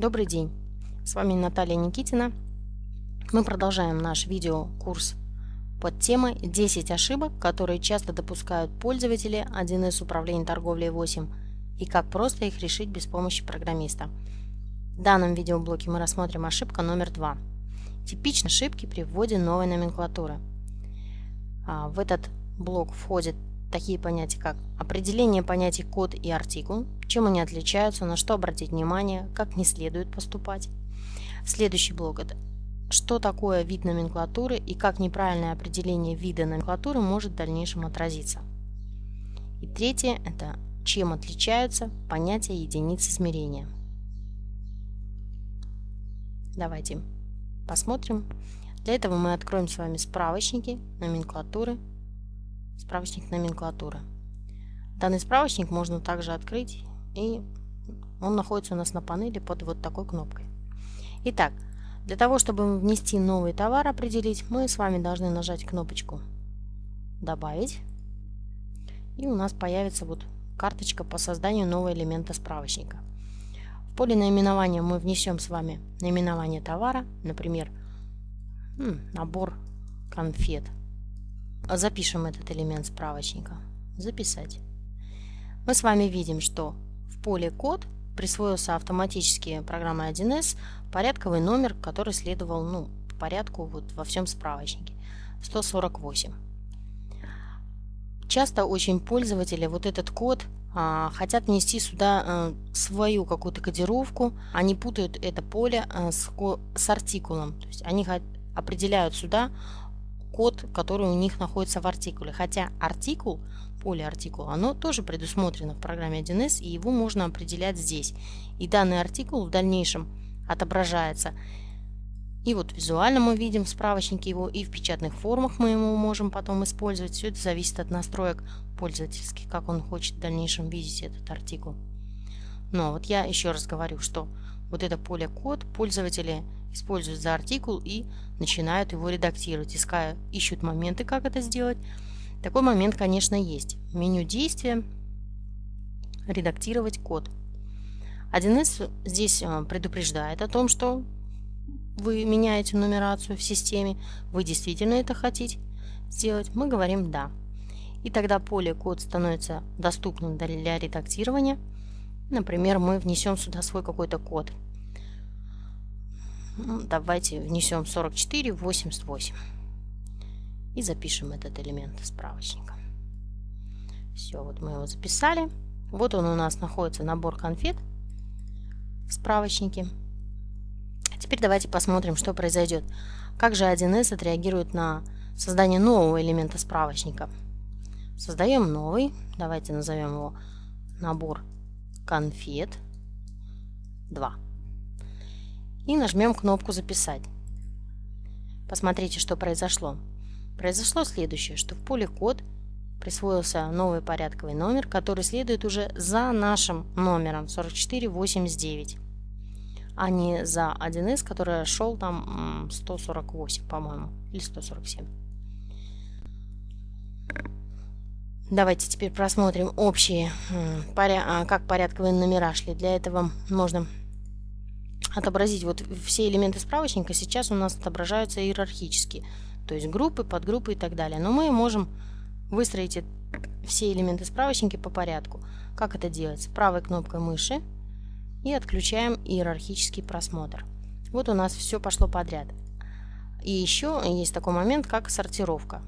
Добрый день! С вами Наталья Никитина. Мы продолжаем наш видеокурс под темой 10 ошибок, которые часто допускают пользователи 1С управления торговлей 8 и как просто их решить без помощи программиста. В данном видеоблоке мы рассмотрим ошибка номер 2. Типичные ошибки при вводе новой номенклатуры. А, в этот блок входят такие понятия, как определение понятий код и артикул, чем они отличаются, на что обратить внимание, как не следует поступать. Следующий блок – это что такое вид номенклатуры и как неправильное определение вида номенклатуры может в дальнейшем отразиться. И третье – это чем отличаются понятия единиц измерения. Давайте посмотрим. Для этого мы откроем с вами справочники номенклатуры справочник номенклатуры. Данный справочник можно также открыть, и он находится у нас на панели под вот такой кнопкой. Итак, для того, чтобы внести новый товар, определить, мы с вами должны нажать кнопочку «Добавить», и у нас появится вот карточка по созданию нового элемента справочника. В поле наименования мы внесем с вами наименование товара, например, набор конфет – запишем этот элемент справочника. Записать. Мы с вами видим, что в поле код присвоился автоматически программой 1С порядковый номер, который следовал ну, по порядку вот во всем справочнике. 148. Часто очень пользователи вот этот код а, хотят внести сюда а, свою какую-то кодировку. Они путают это поле а, с, с артикулом. То есть они определяют сюда код, который у них находится в артикуле. Хотя артикул, поле артикул, оно тоже предусмотрено в программе 1С, и его можно определять здесь. И данный артикул в дальнейшем отображается. И вот визуально мы видим в справочнике его, и в печатных формах мы его можем потом использовать. Все это зависит от настроек пользовательских, как он хочет в дальнейшем видеть этот артикул. Но вот я еще раз говорю, что вот это поле код пользователи используют за артикул и начинают его редактировать, иская, ищут моменты, как это сделать. Такой момент, конечно, есть. Меню действия, редактировать код. 1С здесь э, предупреждает о том, что вы меняете нумерацию в системе, вы действительно это хотите сделать, мы говорим «да». И тогда поле код становится доступным для редактирования. Например, мы внесем сюда свой какой-то код – ну, давайте внесем 44 88 и запишем этот элемент справочника. Все, вот мы его записали. Вот он у нас находится набор конфет в справочнике. Теперь давайте посмотрим, что произойдет. Как же 1С отреагирует на создание нового элемента справочника. Создаем новый. Давайте назовем его набор конфет 2 и нажмем кнопку «Записать». Посмотрите, что произошло. Произошло следующее, что в поле «Код» присвоился новый порядковый номер, который следует уже за нашим номером 4489, а не за 1С, который шел там 148, по-моему, или 147. Давайте теперь просмотрим общие, а, как порядковые номера шли. Для этого можно отобразить вот все элементы справочника сейчас у нас отображаются иерархически, то есть группы, подгруппы и так далее. Но мы можем выстроить все элементы справочника по порядку. Как это делается? Правой кнопкой мыши и отключаем иерархический просмотр. Вот у нас все пошло подряд. И еще есть такой момент, как сортировка.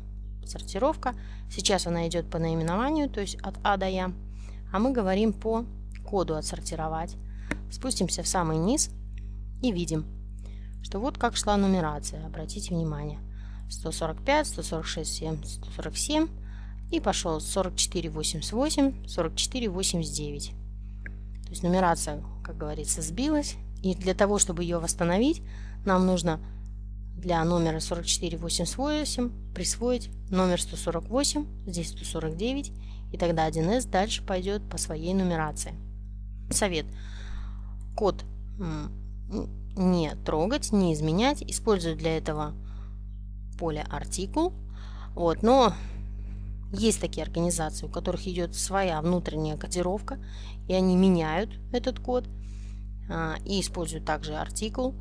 Сортировка. Сейчас она идет по наименованию, то есть от А до Я. А мы говорим по коду отсортировать. Спустимся в самый низ и видим, что вот как шла нумерация. Обратите внимание. 145, 146, 7, 147 и пошел 44, 88, 44, 89. То есть нумерация, как говорится, сбилась. И для того, чтобы ее восстановить, нам нужно для номера 4488 присвоить номер 148, здесь 149, и тогда 1С дальше пойдет по своей нумерации. Совет. Код не трогать, не изменять. Использую для этого поле артикул. Вот, но есть такие организации, у которых идет своя внутренняя кодировка, и они меняют этот код. а, и используют также артикул,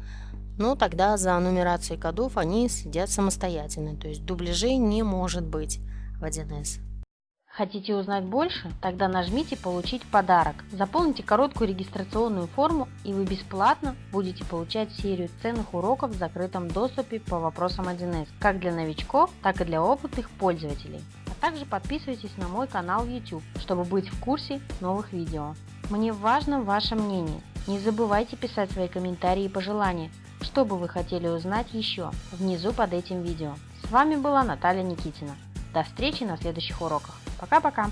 но тогда за нумерацией кодов они следят самостоятельно, то есть дубляжей не может быть в 1С. Хотите узнать больше? Тогда нажмите «Получить подарок». Заполните короткую регистрационную форму и вы бесплатно будете получать серию ценных уроков в закрытом доступе по вопросам 1С, как для новичков, так и для опытных пользователей. А также подписывайтесь на мой канал YouTube, чтобы быть в курсе новых видео. Мне важно ваше мнение. Не забывайте писать свои комментарии и пожелания, что бы вы хотели узнать еще внизу под этим видео. С вами была Наталья Никитина. До встречи на следующих уроках. Пока-пока!